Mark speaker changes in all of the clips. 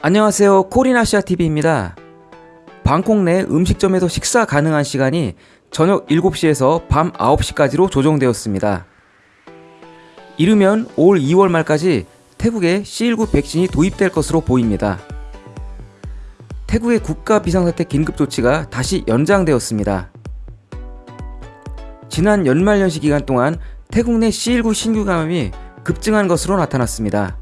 Speaker 1: 안녕하세요. 코리나시아TV입니다. 방콕 내 음식점에서 식사 가능한 시간이 저녁 7시에서 밤 9시까지로 조정되었습니다. 이르면 올 2월 말까지 태국에 C19 백신이 도입될 것으로 보입니다. 태국의 국가 비상사태 긴급조치가 다시 연장되었습니다. 지난 연말연시 기간 동안 태국 내 C19 신규 감염이 급증한 것으로 나타났습니다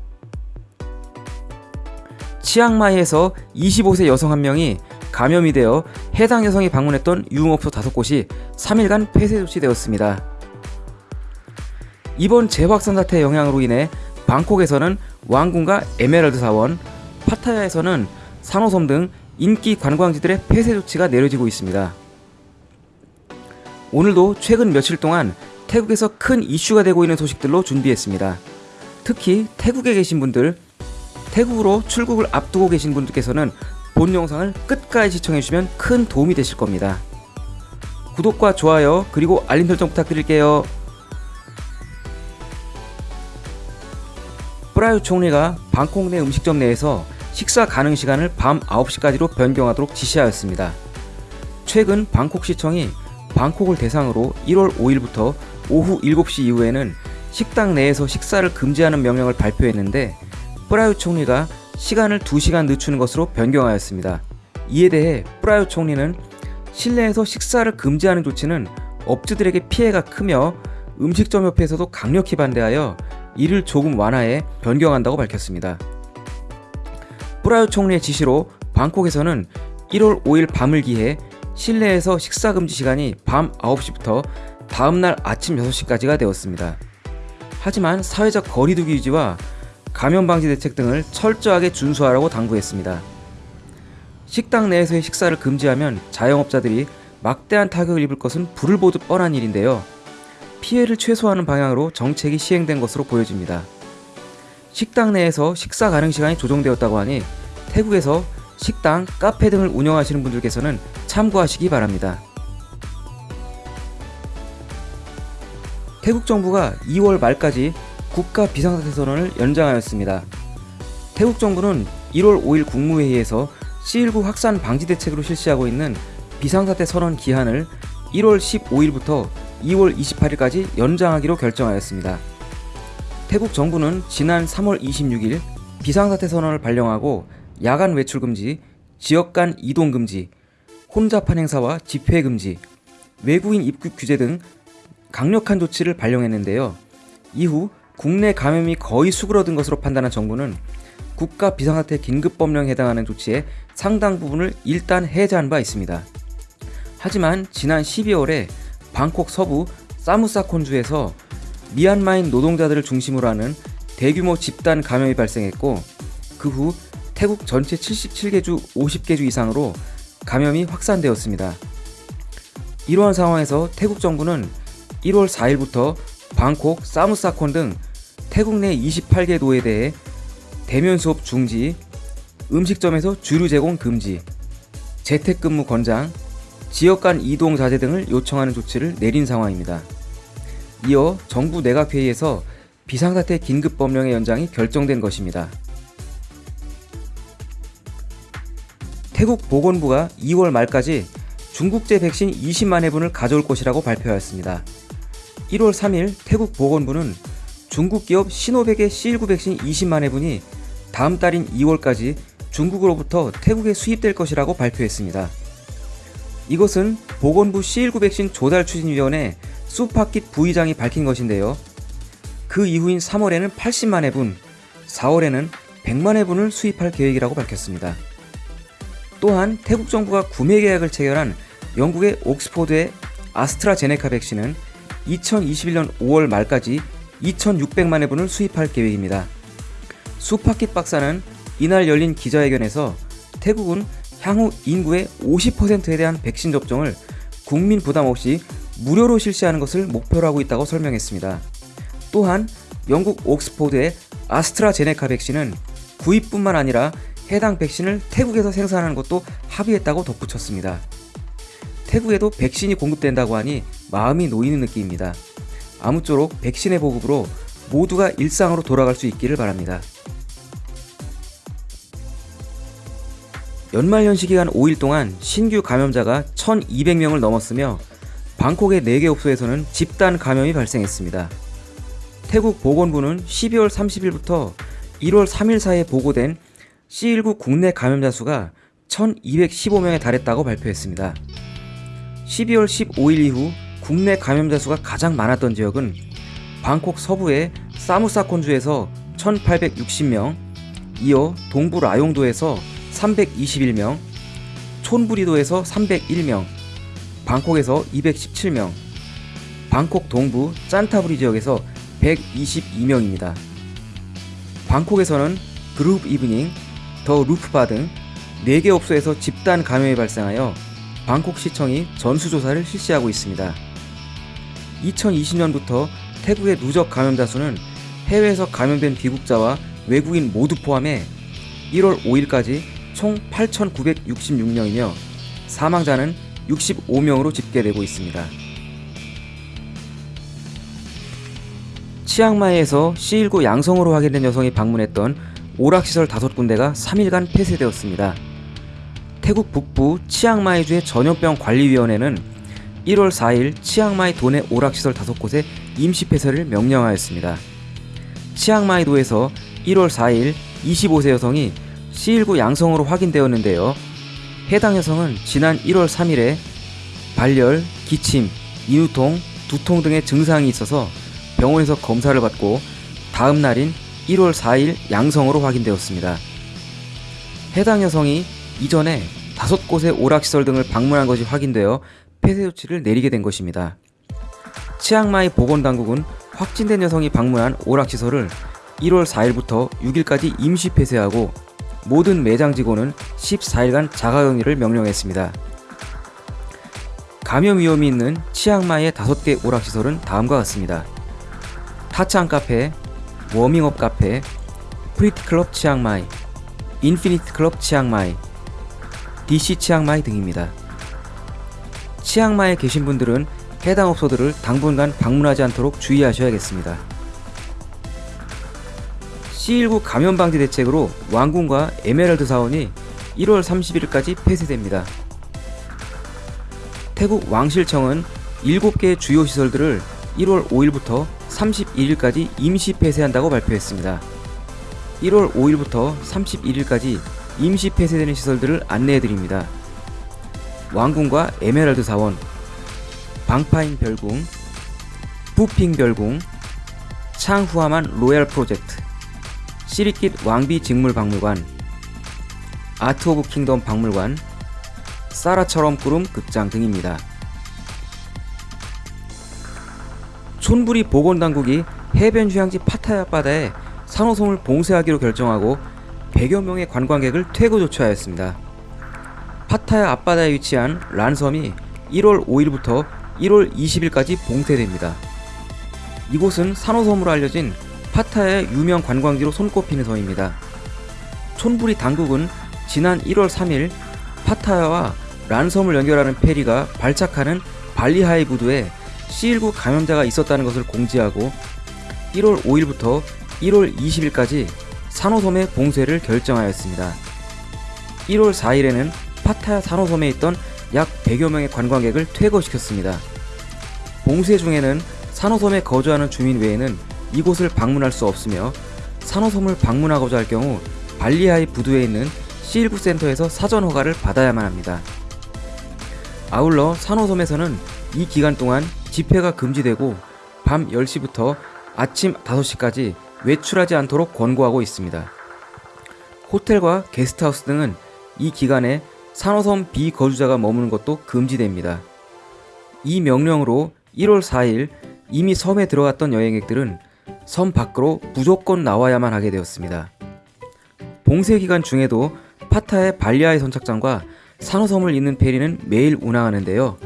Speaker 1: 치앙마이에서 25세 여성 한 명이 감염이 되어 해당 여성이 방문했던 유흥업소 5곳이 3일간 폐쇄 조치되었습니다. 이번 재확산 사태 영향으로 인해 방콕에서는 왕궁과 에메랄드 사원, 파타야에서는 산호섬 등 인기 관광지들의 폐쇄 조치가 내려지고 있습니다. 오늘도 최근 며칠 동안 태국에서 큰 이슈가 되고 있는 소식들로 준비했습니다. 특히 태국에 계신 분들 태국으로 출국을 앞두고 계신 분들께서는 본 영상을 끝까지 시청해주시면 큰 도움이 되실 겁니다. 구독과 좋아요 그리고 알림 설정 부탁드릴게요. 프라유 총리가 방콕 내 음식점 내에서 식사 가능 시간을 밤 9시까지로 변경하도록 지시하였습니다. 최근 방콕시청이 방콕을 대상으로 1월 5일부터 오후 7시 이후에는 식당 내에서 식사를 금지하는 명령을 발표했는데 프라유 총리가 시간을 2시간 늦추는 것으로 변경하였습니다. 이에 대해 프라유 총리는 실내에서 식사를 금지하는 조치는 업주들에게 피해가 크며 음식점 협회에서도 강력히 반대하여 이를 조금 완화해 변경한다고 밝혔습니다. 프라유 총리의 지시로 방콕에서는 1월 5일 밤을 기해 실내에서 식사 금지 시간이 밤 9시부터 다음날 아침 6시까지가 되었습니다. 하지만 사회적 거리두기 유지와 감염 방지 대책 등을 철저하게 준수하라고 당부했습니다. 식당 내에서의 식사를 금지하면 자영업자들이 막대한 타격을 입을 것은 불을 보듯 뻔한 일인데요. 피해를 최소화하는 방향으로 정책이 시행된 것으로 보여집니다. 식당 내에서 식사 가능 시간이 조정되었다고 하니 태국에서 식당, 카페 등을 운영하시는 분들께서는 참고하시기 바랍니다. 태국 정부가 2월 말까지 국가 비상사태 선언을 연장하였습니다. 태국 정부는 1월 5일 국무회의에서 C19 확산 방지 대책으로 실시하고 있는 비상사태 선언 기한을 1월 15일부터 2월 28일까지 연장하기로 결정하였습니다. 태국 정부는 지난 3월 26일 비상사태 선언을 발령하고 야간 외출 금지, 지역 간 이동 금지, 혼잡한 행사와 집회 금지, 외국인 입국 규제 등 강력한 조치를 발령했는데요. 이후 국내 감염이 거의 수그러든 것으로 판단한 정부는 국가 비상사태 긴급법령에 해당하는 조치의 상당 부분을 일단 해제한 바 있습니다. 하지만 지난 12월에 방콕 서부 사무사콘주에서 미얀마인 노동자들을 중심으로 하는 대규모 집단 감염이 발생했고 그 후 태국 전체 77개 주 50개 주 이상으로 감염이 확산되었습니다. 이러한 상황에서 태국 정부는 1월 4일부터 방콕, 사무사콘 등 태국 내 28개 도에 대해 대면 수업 중지, 음식점에서 주류 제공 금지, 재택근무 권장, 지역 간 이동 자제 등을 요청하는 조치를 내린 상황입니다. 이어 정부 내각회의에서 비상사태 긴급법령의 연장이 결정된 것입니다. 태국 보건부가 2월 말까지 중국제 백신 20만 회분을 가져올 것이라고 발표하였습니다. 1월 3일 태국 보건부는 중국 기업 시노백의 C19 백신 20만 회분이 다음 달인 2월까지 중국으로부터 태국에 수입될 것이라고 발표했습니다. 이것은 보건부 C19 백신 조달 추진위원회 수파킷 부의장이 밝힌 것인데요. 그 이후인 3월에는 80만 회분, 4월에는 100만 회분을 수입할 계획이라고 밝혔습니다. 또한 태국 정부가 구매 계약을 체결한 영국의 옥스포드의 아스트라제네카 백신은 2021년 5월 말까지 2,600만 회분을 수입할 계획입니다. 수파킷 박사는 이날 열린 기자회견에서 태국은 향후 인구의 50%에 대한 백신 접종을 국민 부담 없이 무료로 실시하는 것을 목표로 하고 있다고 설명했습니다. 또한 영국 옥스포드의 아스트라제네카 백신은 구입뿐만 아니라 해당 백신을 태국에서 생산하는 것도 합의했다고 덧붙였습니다. 태국에도 백신이 공급된다고 하니 마음이 놓이는 느낌입니다. 아무쪼록 백신의 보급으로 모두가 일상으로 돌아갈 수 있기를 바랍니다. 연말연시 기간 5일 동안 신규 감염자가 1,200명을 넘었으며 방콕의 4개 업소에서는 집단 감염이 발생했습니다. 태국 보건부는 12월 30일부터 1월 3일 사이에 보고된 C19 국내 감염자 수가 1,215명에 달했다고 발표했습니다. 12월 15일 이후 국내 감염자 수가 가장 많았던 지역은 방콕 서부의 사무사콘주에서 1,860명, 이어 동부 라용도에서 321명, 촌부리도에서 301명, 방콕에서 217명, 방콕 동부 짠타부리 지역에서 122명입니다. 방콕에서는 그룹 이브닝, 더 루프바 등 4개 업소에서 집단 감염이 발생하여 방콕시청이 전수조사를 실시하고 있습니다. 2020년부터 태국의 누적 감염자 수는 해외에서 감염된 귀국자와 외국인 모두 포함해 1월 5일까지 총 8,966명이며 사망자는 65명으로 집계되고 있습니다. 치앙마이에서 C19 양성으로 확인된 여성이 방문했던 오락시설 5군데가 3일간 폐쇄되었습니다. 태국 북부 치앙마이주의 전염병 관리위원회는 1월 4일 치앙마이 도내 오락시설 5곳에 임시 폐쇄를 명령하였습니다. 치앙마이도에서 1월 4일 25세 여성이 C19 양성으로 확인되었는데요. 해당 여성은 지난 1월 3일에 발열, 기침, 인후통, 두통 등의 증상이 있어서 병원에서 검사를 받고 다음 날인 1월 4일 양성으로 확인되었습니다. 해당 여성이 이전에 다섯 곳의 오락시설 등을 방문한 것이 확인되어 폐쇄 조치를 내리게 된 것입니다. 치앙마이 보건당국은 확진된 여성이 방문한 오락시설을 1월 4일부터 6일까지 임시 폐쇄하고 모든 매장 직원은 14일간 자가격리를 명령했습니다. 감염 위험이 있는 치앙마이의 5개 오락시설은 다음과 같습니다. 타창 카페, 워밍업 카페, 프리티클럽 치앙마이, 인피니트 클럽 치앙마이, DC 치앙마이 등입니다. 치앙마이에 계신 분들은 해당 업소들을 당분간 방문하지 않도록 주의하셔야겠습니다. C19 감염 방지 대책으로 왕궁과 에메랄드 사원이 1월 31일까지 폐쇄됩니다. 태국 왕실청은 7개의 주요 시설들을 1월 5일부터 31일까지 임시 폐쇄한다고 발표했습니다. 1월 5일부터 31일까지 임시 폐쇄되는 시설들을 안내해드립니다. 왕궁과 에메랄드 사원, 방파인 별궁, 부핑 별궁, 창후아만 로얄 프로젝트, 시리킷 왕비 직물 박물관, 아트 오브 킹덤 박물관, 살라 찰름끄룽 극장 등입니다. 촌부리 보건당국이 해변 휴양지 파타야 바다에 산호섬을 봉쇄하기로 결정하고 100여 명의 관광객을 퇴거 조치하였습니다. 파타야 앞바다에 위치한 란섬이 1월 5일부터 1월 20일까지 봉쇄됩니다. 이곳은 산호섬으로 알려진 파타야의 유명 관광지로 손꼽히는 섬입니다. 촌부리 당국은 지난 1월 3일 파타야와 란섬을 연결하는 페리가 발착하는 발리하이 부두에 C19 감염자가 있었다는 것을 공지하고 1월 5일부터 1월 20일까지 산호섬의 봉쇄를 결정하였습니다. 1월 4일에는 파타야 산호섬에 있던 약 100여 명의 관광객을 퇴거시켰습니다. 봉쇄 중에는 산호섬에 거주하는 주민 외에는 이곳을 방문할 수 없으며 산호섬을 방문하고자 할 경우 발리하이 부두에 있는 C19 센터에서 사전 허가를 받아야만 합니다. 아울러 산호섬에서는 이 기간 동안 집회가 금지되고 밤 10시부터 아침 5시까지 외출하지 않도록 권고하고 있습니다. 호텔과 게스트하우스 등은 이 기간에 산호섬 비거주자가 머무는 것도 금지됩니다. 이 명령으로 1월 4일 이미 섬에 들어갔던 여행객들은 섬 밖으로 무조건 나와야만 하게 되었습니다. 봉쇄 기간 중에도 파타의 발리아의 선착장과 산호섬을 잇는 페리는 매일 운항하는데요.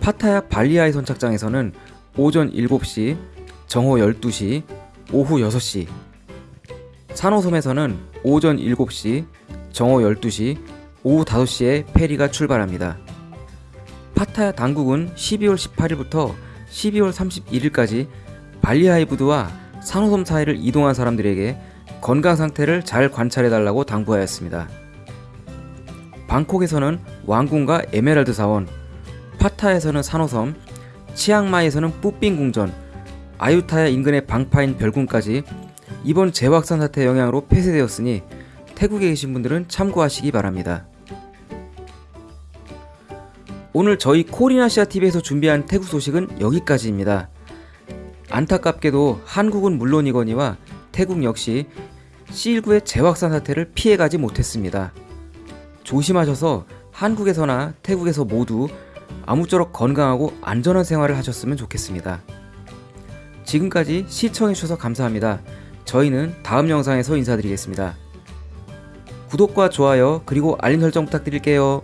Speaker 1: 파타야 발리아의 선착장에서는 오전 7시, 정오 12시, 오후 6시, 산호섬에서는 오전 7시, 정오 12시, 오후 5시에 페리가 출발합니다. 파타야 당국은 12월 18일부터 12월 31일까지 발리하이 부두와 산호섬 사이를 이동한 사람들에게 건강 상태를 잘 관찰해 달라고 당부하였습니다. 방콕에서는 왕궁과 에메랄드 사원, 파타야에서는 산호섬, 치앙마이에서는 뿌삥 궁전, 아유타야 인근의 방파인 별궁까지 이번 재확산 사태 영향으로 폐쇄되었으니 태국에 계신 분들은 참고하시기 바랍니다. 오늘 저희 코리나시아 TV에서 준비한 태국 소식은 여기까지입니다. 안타깝게도 한국은 물론이거니와 태국 역시 C19의 재확산 사태를 피해가지 못했습니다. 조심하셔서 한국에서나 태국에서 모두 아무쪼록 건강하고 안전한 생활을 하셨으면 좋겠습니다. 지금까지 시청해주셔서 감사합니다. 저희는 다음 영상에서 인사드리겠습니다. 구독과 좋아요 그리고 알림 설정 부탁드릴게요.